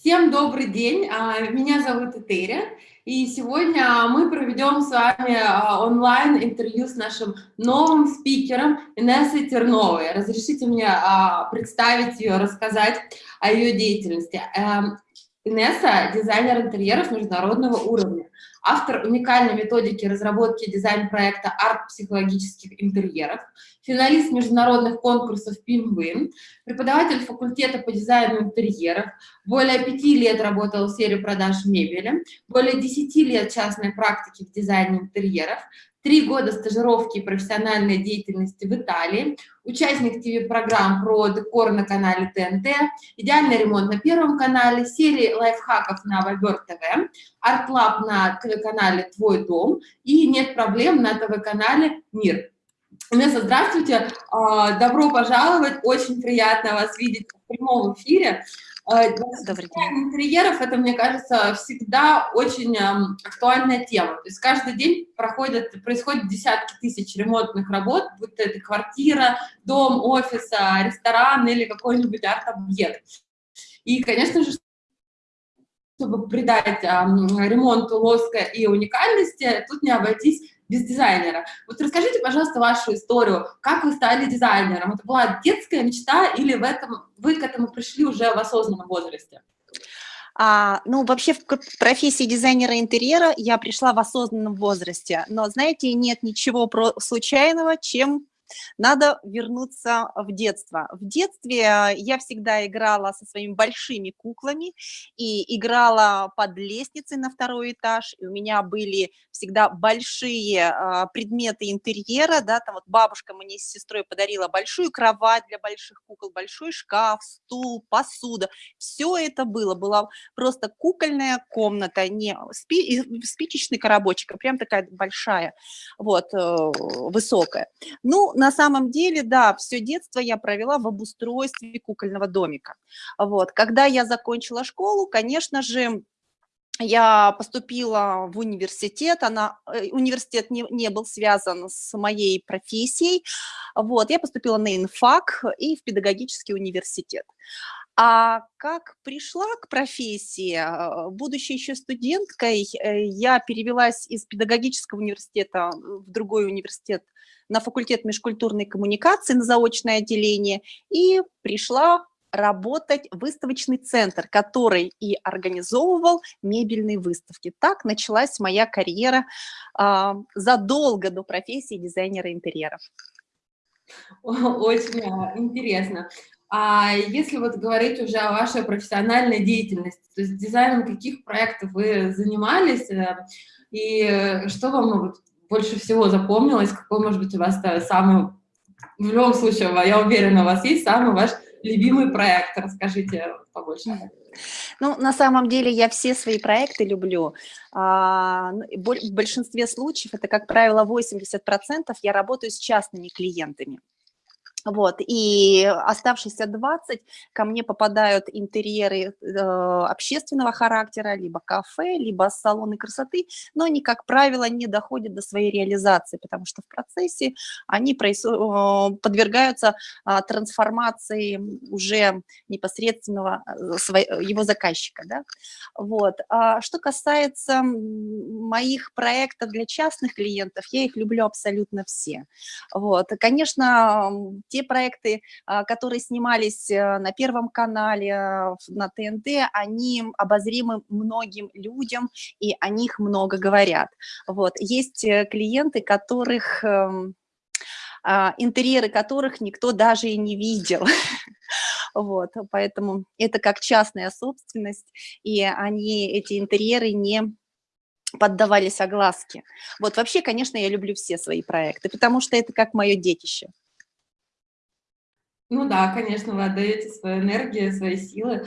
Всем добрый день, а, меня зовут Этери, и сегодня мы проведем с вами а, онлайн-интервью с нашим новым спикером Инессой Терновой. Разрешите мне а, представить ее, рассказать о ее деятельности. Эм, Инесса – дизайнер интерьеров международного уровня автор уникальной методики разработки дизайн-проекта «Арт психологических интерьеров», финалист международных конкурсов «Пимвин», преподаватель факультета по дизайну интерьеров, более пяти лет работал в сфере продаж мебели, более десяти лет частной практики в дизайне интерьеров, три года стажировки и профессиональной деятельности в Италии, участник ТВ-программ про декор на канале ТНТ, идеальный ремонт на Первом канале, серии лайфхаков на Viber ТВ, Art Lab на ТВ-канале «Твой дом» и «Нет проблем» на ТВ-канале «Мир». Инесса, здравствуйте, а, добро пожаловать, очень приятно вас видеть в прямом эфире. Э, Добрый день. интерьеров это, мне кажется, всегда очень актуальная тема. То есть каждый день проходят, происходят десятки тысяч ремонтных работ, будь то это квартира, дом, офис, ресторан или какой-нибудь арт-объект. И, конечно же, чтобы придать ремонту лоска и уникальности, тут не обойтись без дизайнера. Вот расскажите, пожалуйста, вашу историю. Как вы стали дизайнером? Это была детская мечта или в этом, вы к этому пришли уже в осознанном возрасте? А, ну, вообще в профессии дизайнера интерьера я пришла в осознанном возрасте, но, знаете, нет ничего про случайного, чем надо вернуться в детство. В детстве э, я всегда играла со своими большими куклами и играла под лестницей на второй этаж, и у меня были всегда большие а, предметы интерьера, да, там вот бабушка мне с сестрой подарила большую кровать для больших кукол, большой шкаф, стул, посуда, все это было, была просто кукольная комната, не спи, спичечный коробочек, а прям такая большая, вот, э, высокая. Ну, на самом деле, да, все детство я провела в обустройстве кукольного домика. Вот. Когда я закончила школу, конечно же, я поступила в университет, она, э, университет не, не был связан с моей профессией, вот, я поступила на инфак и в педагогический университет. А как пришла к профессии, э, будучи еще студенткой, э, я перевелась из педагогического университета в другой университет на факультет межкультурной коммуникации на заочное отделение и пришла работать выставочный центр, который и организовывал мебельные выставки. Так началась моя карьера э, задолго до профессии дизайнера интерьеров. Очень интересно. А если вот говорить уже о вашей профессиональной деятельности, то есть дизайном каких проектов вы занимались, э, и что вам больше всего запомнилось, какой, может быть, у вас самый, в любом случае, я уверена, у вас есть самый ваш любимый проект, расскажите побольше. Ну, на самом деле я все свои проекты люблю. А, ну, в большинстве случаев, это, как правило, 80%, я работаю с частными клиентами. Вот, и оставшиеся 20 ко мне попадают интерьеры э, общественного характера, либо кафе, либо салоны красоты, но они, как правило, не доходят до своей реализации, потому что в процессе они э, подвергаются э, трансформации уже непосредственного э, его заказчика. Да? Вот. А что касается моих проектов для частных клиентов, я их люблю абсолютно все. Вот. Конечно, те проекты, а, которые снимались э, на Первом канале, э, на ТНТ, они обозримы многим людям, и о них много говорят. Вот. Есть э, клиенты, которых эм, а, интерьеры которых никто даже и не видел. Вот, поэтому это как частная собственность, и они, эти интерьеры не поддавались огласке. Вот вообще, конечно, я люблю все свои проекты, потому что это как мое детище. Ну да, конечно, вы отдаете свою энергию, свои силы.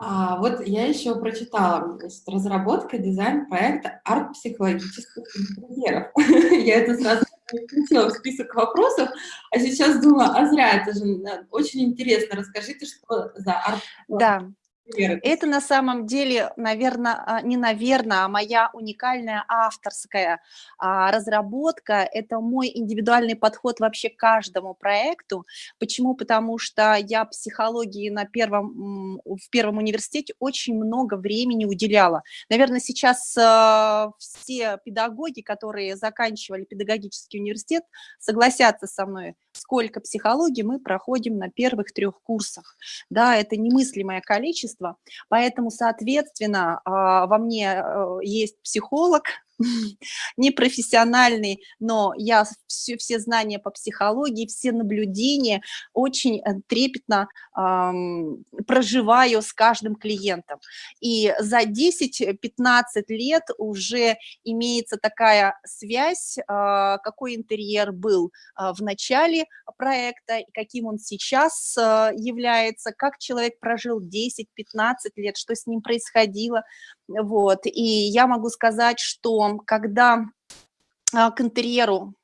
А, вот я еще прочитала, значит, разработка дизайн проекта арт-психологических интерьеров. Я это сразу включила в список вопросов, а сейчас думаю, а зря, это же очень интересно. Расскажите, что за арт Да, Это на самом деле, наверное, а, не наверное, а моя уникальная авторская а, разработка. Это мой индивидуальный подход вообще к каждому проекту. Почему? Потому что я психологии на первом, в первом университете очень много времени уделяла. Наверное, сейчас а, все педагоги, которые заканчивали педагогический университет, согласятся со мной, сколько психологии мы проходим на первых трех курсах. Да, это немыслимое количество, поэтому, соответственно, а, во мне э, есть психолог, непрофессиональный, но я все, все знания по психологии, все наблюдения очень э, трепетно эм, проживаю с каждым клиентом. И за 10-15 лет уже имеется такая связь, э, какой интерьер был э, в начале проекта, каким он сейчас э, является, как человек прожил 10-15 лет, что с ним происходило. Вот. И я могу сказать, что когда а, к интерьеру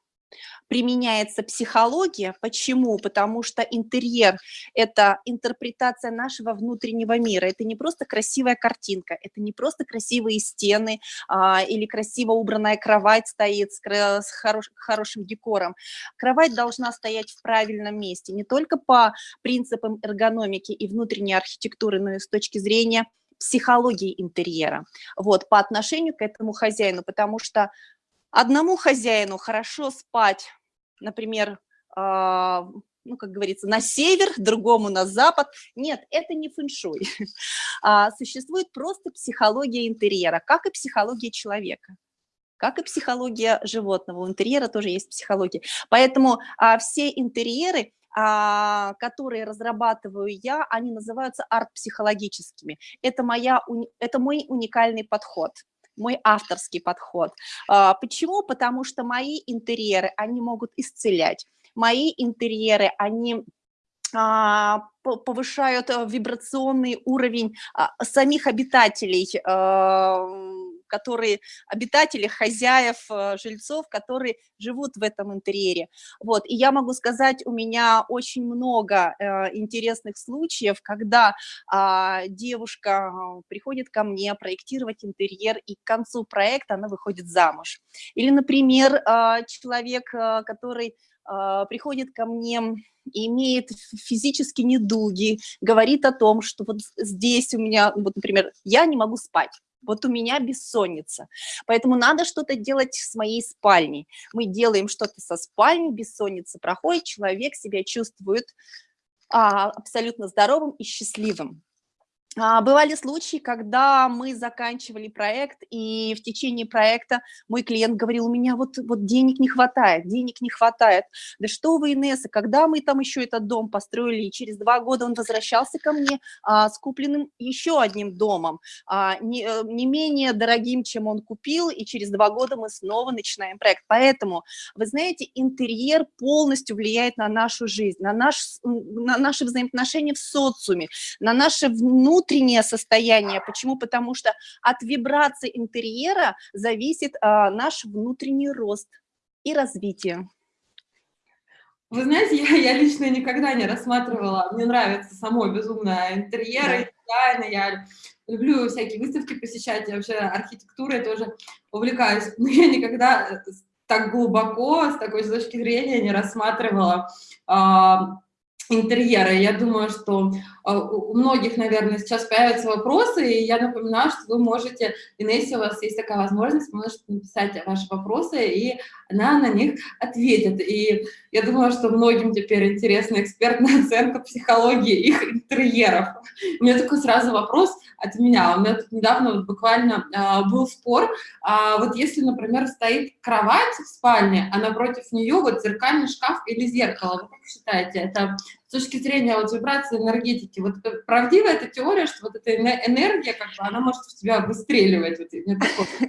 применяется психология. Почему? Потому что интерьер – это интерпретация нашего внутреннего мира. Это не просто красивая картинка, это не просто красивые стены а, или красиво убранная кровать стоит с, с хорош, хорошим декором. Кровать должна стоять в правильном месте, не только по принципам эргономики и внутренней архитектуры, но и с точки зрения психологии интерьера, вот, по отношению к этому хозяину, потому что одному хозяину хорошо спать, например, э, ну, как говорится, на север, другому на запад. Нет, это не фэншуй. А, существует просто психология интерьера, как и психология человека как и психология животного. У интерьера тоже есть психология. Поэтому а, все интерьеры которые разрабатываю я, они называются арт-психологическими. Это, моя, это мой уникальный подход мой авторский подход. А, почему? Потому что мои интерьеры, они могут исцелять. Мои интерьеры, они а, повышают э, вибрационный уровень самих обитателей которые обитатели, хозяев, э, жильцов, которые живут в этом интерьере. Вот, и я могу сказать, у меня очень много э, интересных случаев, когда а, девушка э, приходит ко мне проектировать интерьер, и к концу проекта она выходит замуж. Или, например, а, человек, который а, приходит ко мне имеет физические недуги, говорит о том, что вот здесь у меня, вот, например, я не могу спать, вот у меня бессонница. Поэтому надо что-то делать с моей спальней. Мы делаем что-то со спальней, бессонница проходит, человек себя чувствует а, абсолютно здоровым и счастливым. А, бывали случаи, когда мы заканчивали проект, и в течение проекта мой клиент говорил, у меня вот, вот денег не хватает, денег не хватает. Да что вы, Инесса, когда мы там еще этот дом построили, и через два года он возвращался ко мне а, с купленным еще одним домом, а, не, э, не менее дорогим, чем он купил, и через два года мы снова начинаем проект. Поэтому, вы знаете, интерьер полностью влияет на нашу жизнь, на, наш, на наши взаимоотношения в социуме, на наши внутренние внутреннее состояние. Почему? Потому что от вибрации интерьера зависит а, наш внутренний рост и развитие. Вы знаете, я, я лично никогда не рассматривала, мне нравится само безумно интерьеры, да. дизайн, я люблю всякие выставки посещать, я вообще архитектурой тоже увлекаюсь, но я никогда так глубоко, с такой точки зрения не рассматривала а, интерьера. Я думаю, что у многих, наверное, сейчас появятся вопросы, и я напоминаю, что вы можете, Инессе, у вас есть такая возможность, можете написать ваши вопросы, и она на них ответит. И я думаю, что многим теперь интересна экспертная оценка психологии их интерьеров. У меня такой сразу вопрос от меня. У меня тут недавно вот буквально а, был спор. А, вот если, например, стоит кровать в спальне, а напротив нее вот зеркальный шкаф или зеркало, вы как считаете, это с точки зрения вот вибрации энергетики, вот правдива эта теория, что вот эта энергия, как бы, она может в тебя выстреливать? Вот,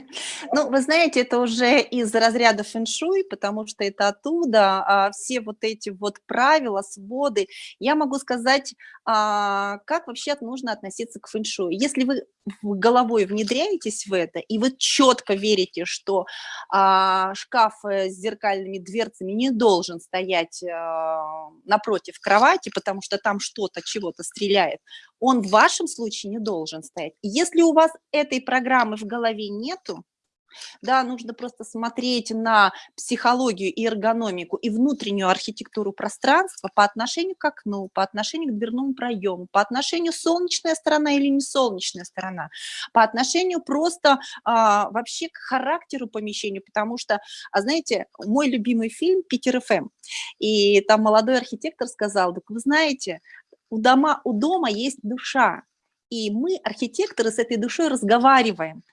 ну, вы знаете, это уже из разряда фэншуй, потому что это оттуда, а все вот эти вот правила, своды. Я могу сказать, а, как вообще нужно относиться к фэншуй. Если вы головой внедряетесь в это, и вы четко верите, что а, шкаф с зеркальными дверцами не должен стоять а, напротив кровати, кровати, потому что там что-то, чего-то стреляет, он в вашем случае не должен стоять. Если у вас этой программы в голове нету, да, нужно просто смотреть на психологию и эргономику и внутреннюю архитектуру пространства по отношению к окну, по отношению к дверному проему, по отношению солнечная сторона или не солнечная сторона, по отношению просто а, вообще к характеру помещения, потому что, а знаете, мой любимый фильм «Питер ФМ», и там молодой архитектор сказал, так вы знаете, у дома, у дома есть душа, и мы, архитекторы, с этой душой разговариваем.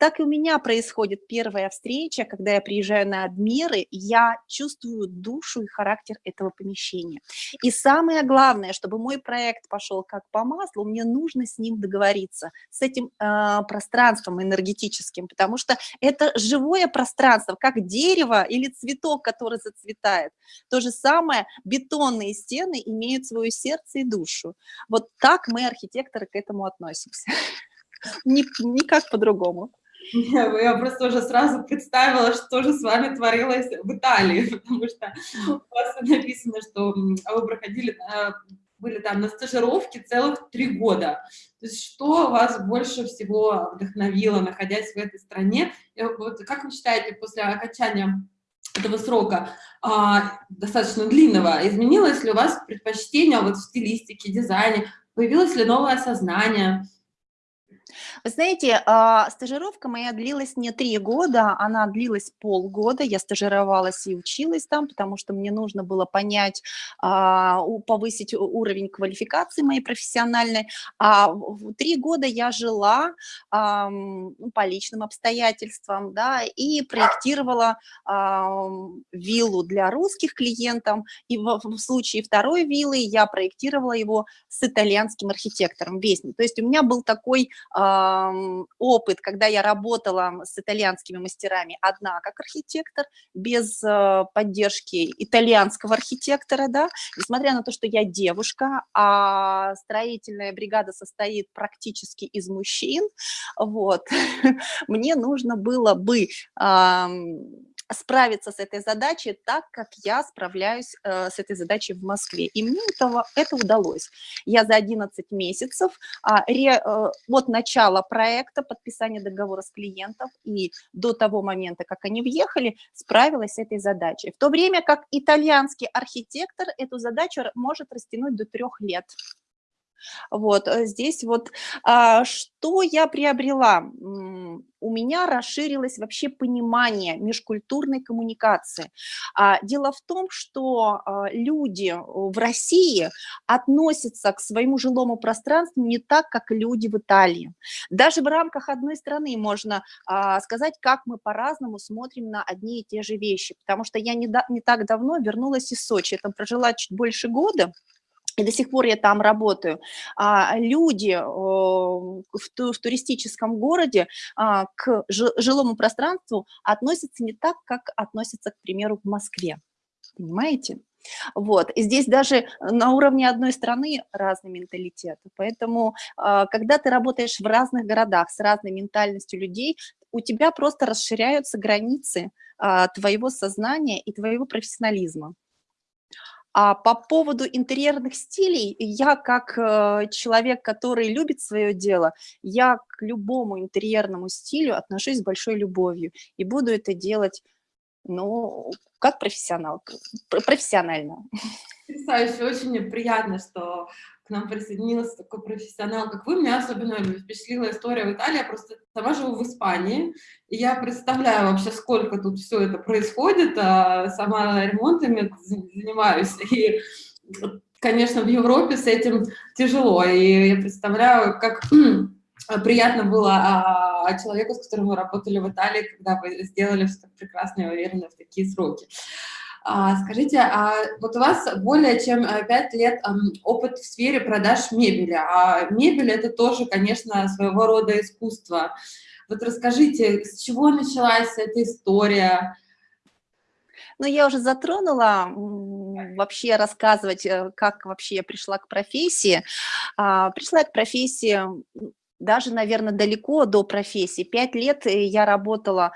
Так и у меня происходит первая встреча, когда я приезжаю на обмеры, я чувствую душу и характер этого помещения. И самое главное, чтобы мой проект пошел как по маслу, мне нужно с ним договориться, с этим э, пространством энергетическим, потому что это живое пространство, как дерево или цветок, который зацветает. То же самое бетонные стены имеют свое сердце и душу. Вот так мы, архитекторы, к этому относимся. Никак по-другому. Я просто уже сразу представила, что же с вами творилось в Италии, потому что у вас написано, что вы проходили, э, были там на стажировке целых три года. То есть что вас больше всего вдохновило, находясь в этой стране? Вот как вы считаете, после окончания этого срока, а, достаточно длинного, изменилось ли у вас предпочтение вот в стилистике, дизайне, появилось ли новое сознание? Вы знаете, а, стажировка моя длилась не три года, она длилась полгода. Я стажировалась и училась там, потому что мне нужно было понять, а, повысить уровень квалификации моей профессиональной. А три года я жила ну, по личным обстоятельствам, да, и проектировала виллу для русских клиентов. И в, случае второй виллы я проектировала его с итальянским архитектором, Вестник. То есть у меня был такой опыт, когда я работала с итальянскими мастерами одна как архитектор, без э, поддержки итальянского архитектора, да, несмотря на то, что я девушка, а строительная бригада состоит практически из мужчин, вот, мне нужно было бы справиться с этой задачей так, как я справляюсь э, с этой задачей в Москве. И мне этого, это удалось. Я за 11 месяцев а, ре, э, от начала проекта, подписания договора с клиентом и до того момента, как они въехали, справилась с этой задачей. В то время как итальянский архитектор эту задачу может растянуть до трех лет. Вот э, здесь вот а, что я приобрела? У меня расширилось вообще понимание межкультурной коммуникации. А, дело в том, что а, люди в России относятся к своему жилому пространству не так, как люди в Италии. Даже в рамках одной страны можно сказать, как мы по-разному смотрим на одни и те же вещи. Потому что я не так давно вернулась из Сочи, я там прожила чуть больше года, и до сих пор я там работаю, а, люди в, туристическом городе а, к жилому пространству относятся не так, как относятся, к примеру, в Москве. Понимаете? Вот, и здесь даже на уровне одной страны разный менталитет. Поэтому, а, когда ты работаешь в разных городах с разной ментальностью людей, у тебя просто расширяются границы твоего сознания и твоего профессионализма. А по поводу интерьерных стилей, я как э, человек, который любит свое дело, я к любому интерьерному стилю отношусь с большой любовью и буду это делать, ну, как профессионал, профессионально. Потрясающе, очень приятно, что нам присоединился такой профессионал, как вы. Меня особенно впечатлила история в Италии. Я просто сама живу в Испании, и я представляю вообще, сколько тут все это происходит. А сама ремонтами занимаюсь. И, конечно, в Европе с этим тяжело. И я представляю, как приятно было а, человеку, с которым мы работали в Италии, когда вы сделали все так прекрасно и уверенно в такие сроки. А, скажите, а вот у вас более чем 5 э, лет опыт в сфере продаж мебели, а мебель это тоже, конечно, своего рода искусство. Вот расскажите, с чего началась эта история? Ну, я уже затронула вообще рассказывать, э, как вообще я пришла к профессии. А, пришла к профессии даже, наверное, далеко до профессии. Пять лет я работала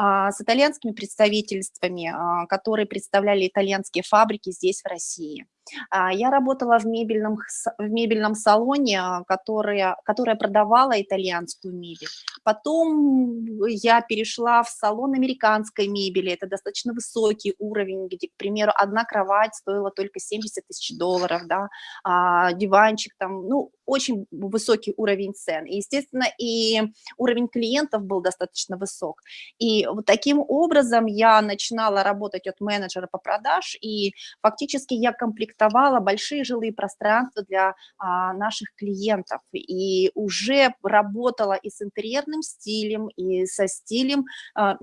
с итальянскими представительствами, а, которые представляли итальянские фабрики здесь, в России. А, я работала в мебельном, в мебельном салоне, которая, которая продавала итальянскую мебель. Потом я перешла в салон американской мебели. Это достаточно высокий уровень, где, к примеру, одна кровать стоила только 70 тысяч долларов, да, а диванчик там, ну, очень высокий уровень цен. И, естественно, и уровень клиентов был достаточно высок. И вот таким образом я начинала работать от менеджера по продаж, и фактически я комплектовала большие жилые пространства для а, наших клиентов. И уже работала и с интерьерным стилем, и со стилем, а,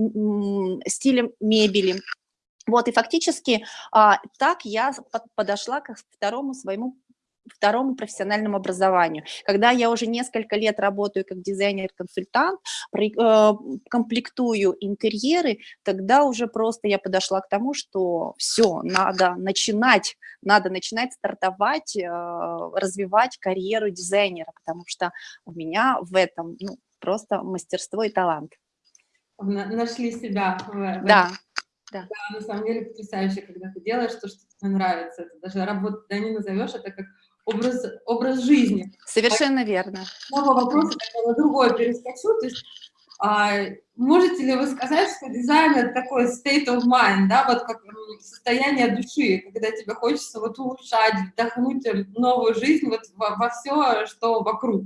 стилем мебели. Вот, и фактически а, так я подошла к второму своему второму профессиональному образованию. Когда я уже несколько лет работаю как дизайнер-консультант, э, комплектую интерьеры, тогда уже просто я подошла к тому, что все, надо начинать, надо начинать стартовать, э, развивать карьеру дизайнера, потому что у меня в этом ну, просто мастерство и талант. Нашли себя в, да. Да. да, на самом деле потрясающе, когда ты делаешь то, что тебе нравится. Это даже работа, да не назовешь, это как образ, образ жизни. Совершенно а, верно. Снова вопрос на другое перескочу. То есть, а, можете ли вы сказать, что дизайн это такой state of mind, да, вот как состояние души, когда тебе хочется вот улучшать, вдохнуть новую жизнь вот во, во все, что вокруг?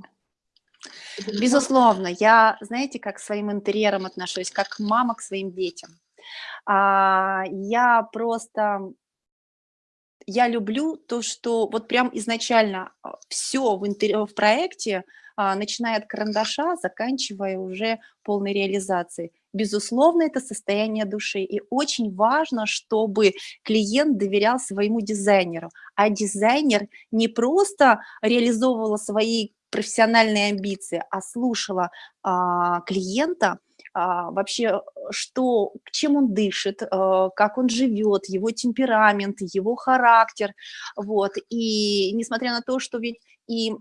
Безусловно, я, знаете, как к своим интерьерам отношусь, как мама к своим детям. А, я просто я люблю то, что вот прям изначально а, все в, интер... в проекте, а, начиная от карандаша, заканчивая уже полной реализацией. Безусловно, это состояние души. И очень важно, чтобы клиент доверял своему дизайнеру. А дизайнер не просто реализовывала свои профессиональные амбиции, а слушала а, клиента, вообще, что, чем он дышит, а, как он живет, его темперамент, его характер, вот, и несмотря на то, что ведь и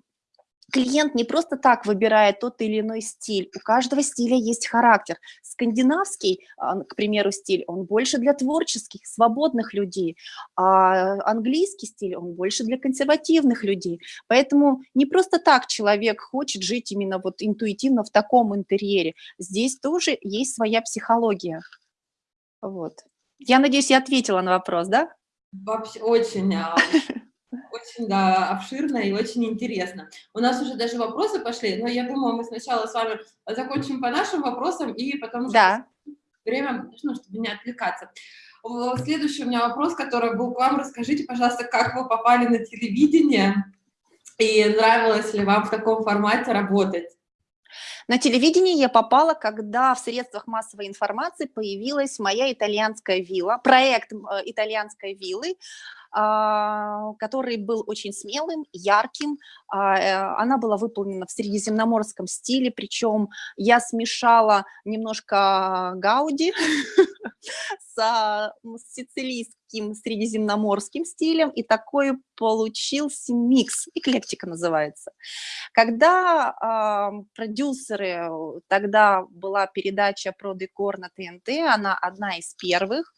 клиент не просто так выбирает тот или иной стиль, у каждого стиля есть характер. Скандинавский, а, к примеру, стиль, он больше для творческих, свободных людей, а английский стиль, он больше для консервативных людей. Поэтому не просто так человек хочет жить именно вот интуитивно в таком интерьере. Здесь тоже есть своя психология. Вот. Я надеюсь, я ответила на вопрос, да? Вообще очень. Очень, да, обширно и очень интересно. У нас уже даже вопросы пошли, но я думаю, мы сначала с вами закончим по нашим вопросам, и потом да. время, ну, чтобы не отвлекаться. Следующий у меня вопрос, который был к вам. Расскажите, пожалуйста, как вы попали на телевидение и нравилось ли вам в таком формате работать? На телевидении я попала, когда в средствах массовой информации появилась моя итальянская вилла, проект э, итальянской виллы, который был очень смелым, ярким. А, э, она была выполнена в средиземноморском стиле, причем я смешала немножко гауди с сицилийским средиземноморским стилем, и такой получился микс, эклектика называется. Когда э, продюсеры, тогда была передача про декор на ТНТ, она одна из первых,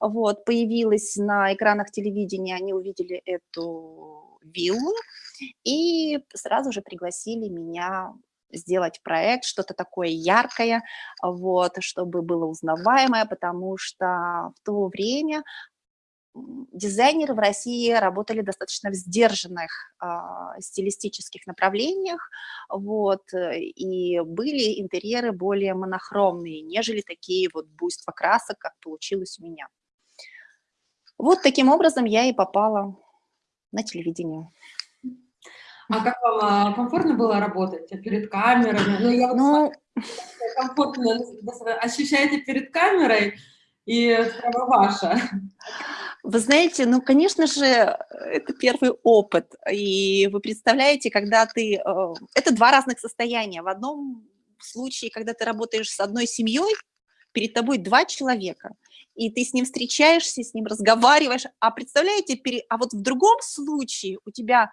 вот, появилась на экранах телевидения, они увидели эту виллу и сразу же пригласили меня сделать проект, что-то такое яркое, вот, чтобы было узнаваемое, потому что в то время дизайнеры в России работали достаточно в сдержанных э, стилистических направлениях, вот, и были интерьеры более монохромные, нежели такие вот буйства красок, как получилось у меня. Вот таким образом я и попала на телевидение. А как вам а, комфортно было работать перед камерой? Ну, я вот ну... комфортно ощущаете перед камерой, и право ваша. Вы знаете, ну, конечно же, это первый опыт. И вы представляете, когда ты... Э, это два разных состояния. В одном случае, когда ты работаешь с одной семьей, перед тобой два человека, и ты с ним встречаешься, с ним разговариваешь, а представляете, а вот в другом случае у тебя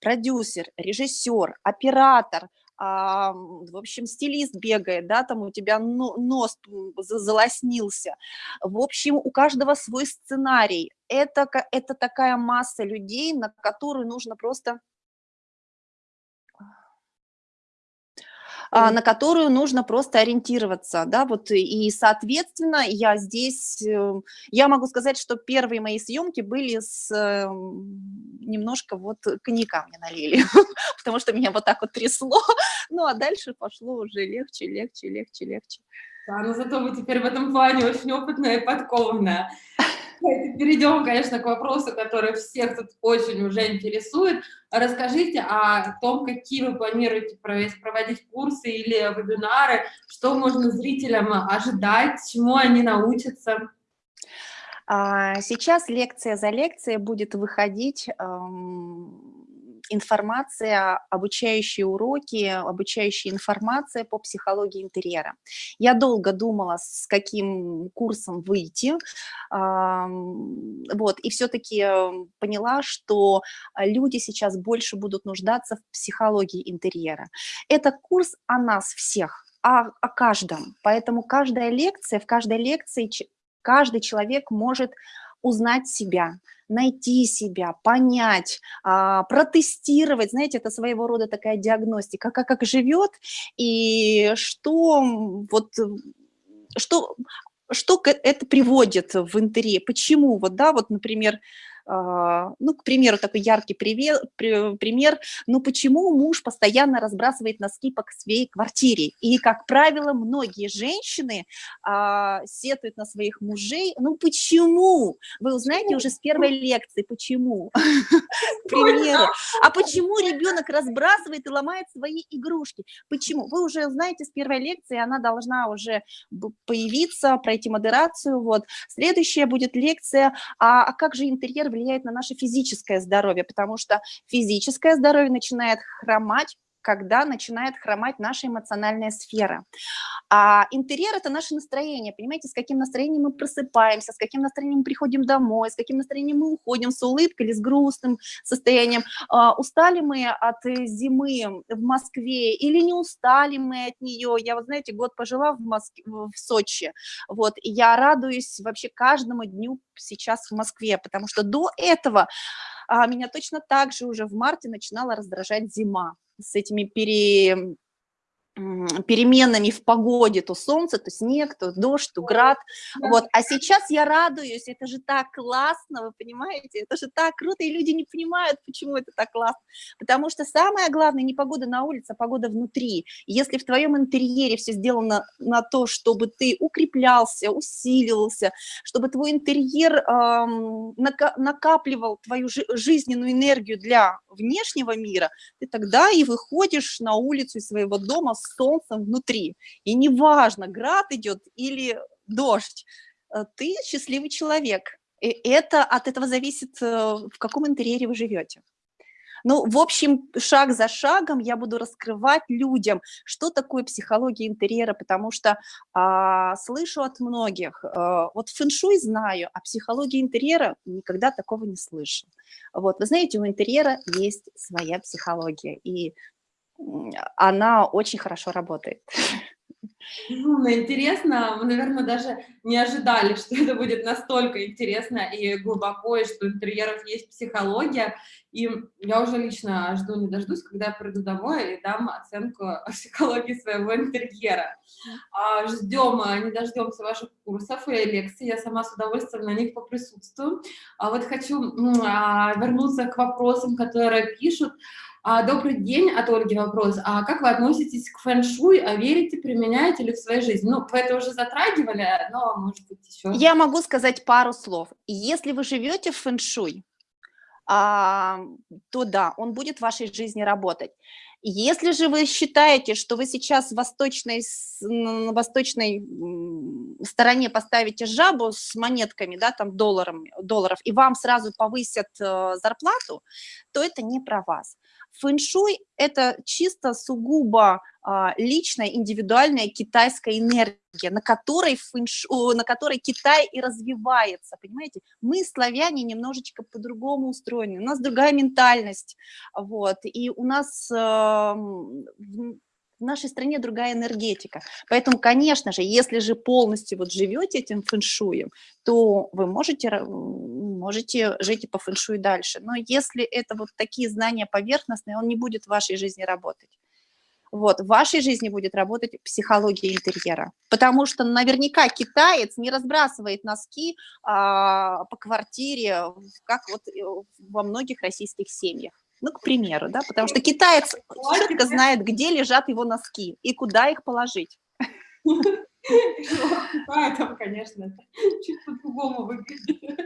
продюсер, режиссер, оператор, а, в общем, стилист бегает, да, там у тебя нос залоснился. В общем, у каждого свой сценарий. Это, это такая масса людей, на которую нужно просто а, на которую нужно просто ориентироваться, да, вот, и, соответственно, я здесь, э, я могу сказать, что первые мои съемки были с, эм, немножко вот коньяка мне налили, потому что меня вот так вот трясло, ну, а дальше пошло уже легче, легче, легче, легче. Да, но зато вы теперь в этом плане очень опытная и подкованная. Перейдем, конечно, к вопросу, который всех тут очень уже интересует. Расскажите о том, какие вы планируете проводить курсы или вебинары, что можно зрителям ожидать, чему они научатся. А, сейчас лекция за лекцией будет выходить информация, обучающие уроки, обучающая информация по психологии интерьера. Я долго думала, с каким курсом выйти, вот, и все-таки эм, поняла, что люди сейчас больше будут нуждаться в психологии интерьера. Это курс о нас всех, о, о каждом, поэтому каждая лекция, в каждой лекции каждый человек может узнать себя, найти себя, понять, а, протестировать, знаете, это своего рода такая диагностика, как, как живет и что вот что что это приводит в интерьер, почему, вот, да, вот, например, ну, к примеру, такой яркий привет, пример, ну, почему муж постоянно разбрасывает носки по своей квартире? И, как правило, многие женщины а, сетуют на своих мужей. Ну, почему? Вы узнаете уже с первой лекции, почему? К примеру. А почему ребенок разбрасывает и ломает свои игрушки? Почему? Вы уже знаете с первой лекции, она должна уже появиться, пройти модерацию. Вот. Следующая будет лекция, а, а как же интерьер влияет на наше физическое здоровье, потому что физическое здоровье начинает хромать когда начинает хромать наша эмоциональная сфера. А интерьер – это наше настроение, понимаете, с каким настроением мы просыпаемся, с каким настроением мы приходим домой, с каким настроением мы уходим, с улыбкой или с грустным состоянием. А, устали мы от зимы в Москве или не устали мы от нее? Я, вот знаете, год пожила в, Москве, в Сочи, вот, и я радуюсь вообще каждому дню сейчас в Москве, потому что до этого а, меня точно так же уже в марте начинала раздражать зима с этими пере, переменами в погоде, то солнце, то снег, то дождь, то град, вот, а сейчас я радуюсь, это же так классно, вы понимаете, это же так круто, и люди не понимают, почему это так классно, потому что самое главное не погода на улице, а погода внутри, если в твоем интерьере все сделано на то, чтобы ты укреплялся, усиливался, чтобы твой интерьер эм, накапливал твою жизненную энергию для внешнего мира, ты тогда и выходишь на улицу из своего дома с солнцем внутри. И неважно, град идет или дождь, э, ты счастливый человек. И это от этого зависит, э, в каком интерьере вы живете. Ну, в общем, шаг за шагом я буду раскрывать людям, что такое психология интерьера, потому что а, слышу от многих, а, вот фэншуй знаю, а психология интерьера никогда такого не слышал. Вот, вы знаете, у интерьера есть своя психология, и она очень хорошо работает. Безумно интересно. Мы, наверное, даже не ожидали, что это будет настолько интересно и глубоко, и что у интерьеров есть психология. И я уже лично жду, не дождусь, когда я приду домой и дам оценку психологии своего интерьера. А, ждем, а, не дождемся ваших курсов и лекций. Я сама с удовольствием на них поприсутствую. А вот хочу вернуться к вопросам, которые пишут. А, добрый день, от Ольги вопрос. А как вы относитесь к фэн-шуй? А верите, применяете ли в своей жизни? Ну, вы это уже затрагивали, но, может быть, еще... Я могу сказать пару слов. Если вы живете в фэн-шуй, а, то да, он будет в вашей жизни работать. Если же вы считаете, что вы сейчас в восточной, на восточной стороне поставите жабу с монетками, да, там долларами, долларов, и вам сразу повысят э, зарплату, то это не про вас. Фэншуй – это чисто сугубо а, личная, индивидуальная китайская энергия, на которой, фэншу, на которой Китай и развивается, понимаете? Мы, славяне, немножечко по-другому устроены, у нас другая ментальность, вот, и у нас в нашей стране другая энергетика. Поэтому, конечно же, если же полностью вот живете этим фэншуем, то вы можете, можете жить и по фэншую дальше. Но если это вот такие знания поверхностные, он не будет в вашей жизни работать. Вот, в вашей жизни будет работать психология интерьера. Потому что наверняка китаец не разбрасывает носки а, по квартире, как вот э, во многих российских семьях. Ну, к примеру, да, потому что китаец четко знает, где лежат его носки и куда их положить. Поэтому, конечно, чуть по-другому выглядит.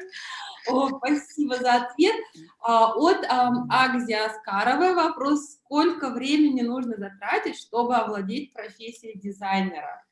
О, спасибо за ответ. А, от Агзи Аскаровой вопрос, сколько времени нужно затратить, чтобы овладеть профессией дизайнера?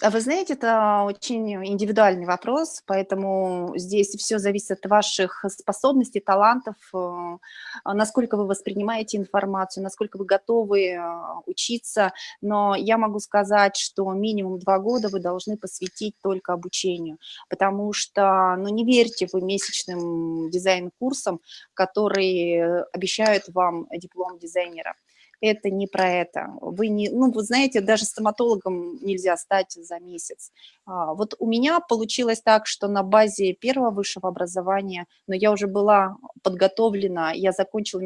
А вы знаете, это очень индивидуальный вопрос, поэтому здесь все зависит от ваших способностей, талантов, э, насколько вы воспринимаете информацию, насколько вы готовы э, учиться. Но я могу сказать, что минимум два года вы должны посвятить только обучению, потому что, ну, не верьте вы месячным дизайн-курсам, которые обещают вам диплом дизайнера это не про это. Вы не, ну, вы знаете, даже стоматологом нельзя стать за месяц. А, вот у меня получилось так, что на базе первого высшего образования, но я уже была подготовлена, я закончила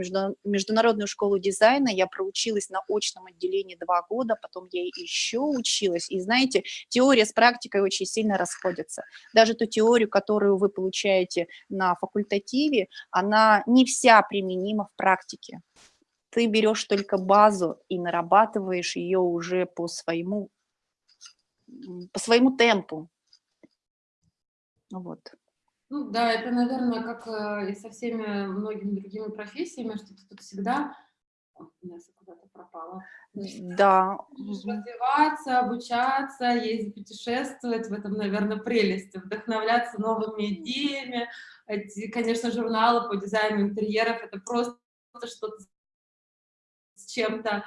международную школу дизайна, я проучилась на очном отделении два года, потом я еще училась. И знаете, теория с практикой очень сильно расходятся. Даже ту теорию, которую вы получаете на факультативе, она не вся применима в практике ты берешь только базу и нарабатываешь ее уже по своему, по своему темпу. Вот. Ну да, это, наверное, как э, и со всеми многими другими профессиями, что ты тут всегда Инесса куда-то пропала. Да. Развиваться, обучаться, ездить, путешествовать, в этом, наверное, прелесть, вдохновляться новыми идеями. Эти, конечно, журналы по дизайну интерьеров, это просто что-то с чем-то.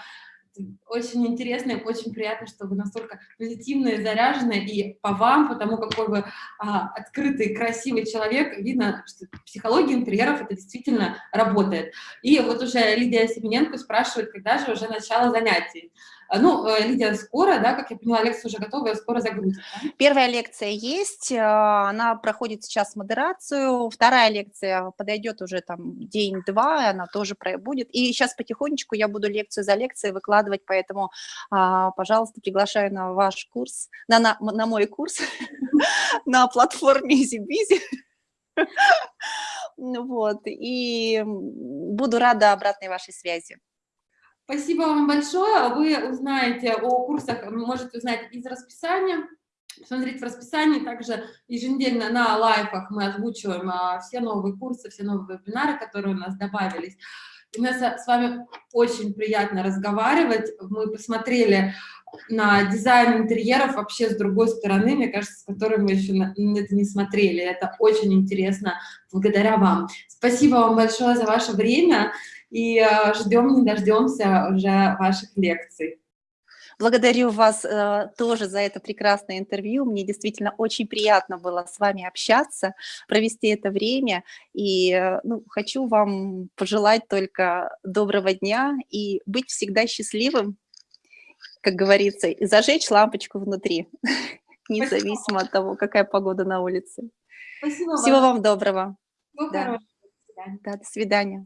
Очень интересно и очень приятно, что вы настолько позитивные, заряженные, и по вам, потому какой вы а, открытый, красивый человек, видно, что психология интерьеров это действительно работает. И вот уже Лидия Семененко спрашивает, когда же уже начало занятий. А, ну, э, Лидия, скоро, да, как я поняла, лекция уже готова, скоро загрузит. Да? Первая лекция есть, а, она проходит сейчас модерацию, вторая лекция подойдет уже там день-два, она тоже будет. И сейчас потихонечку я буду лекцию за лекцией выкладывать, поэтому, а, пожалуйста, приглашаю на ваш курс, на, на, на мой курс на платформе EasyBizy. Вот, и буду рада обратной вашей связи. Спасибо вам большое. Вы узнаете о курсах, можете узнать из расписания. Посмотреть в расписании. Также еженедельно на лайфах мы озвучиваем а, все новые курсы, все новые вебинары, которые у нас добавились. Инесса, с вами очень приятно разговаривать. Мы посмотрели на дизайн интерьеров вообще с другой стороны, мне кажется, с которой мы еще на, это не смотрели. Это очень интересно благодаря вам. Спасибо вам большое за ваше время и э, ждем, не дождемся уже ваших лекций. Благодарю вас э, тоже за это прекрасное интервью. Мне действительно очень приятно было с вами общаться, провести это время. И э, ну, хочу вам пожелать только доброго дня и быть всегда счастливым, как говорится, и зажечь лампочку внутри, независимо от того, какая погода на улице. Спасибо Всего вам, доброго. Всего да. Да, до свидания.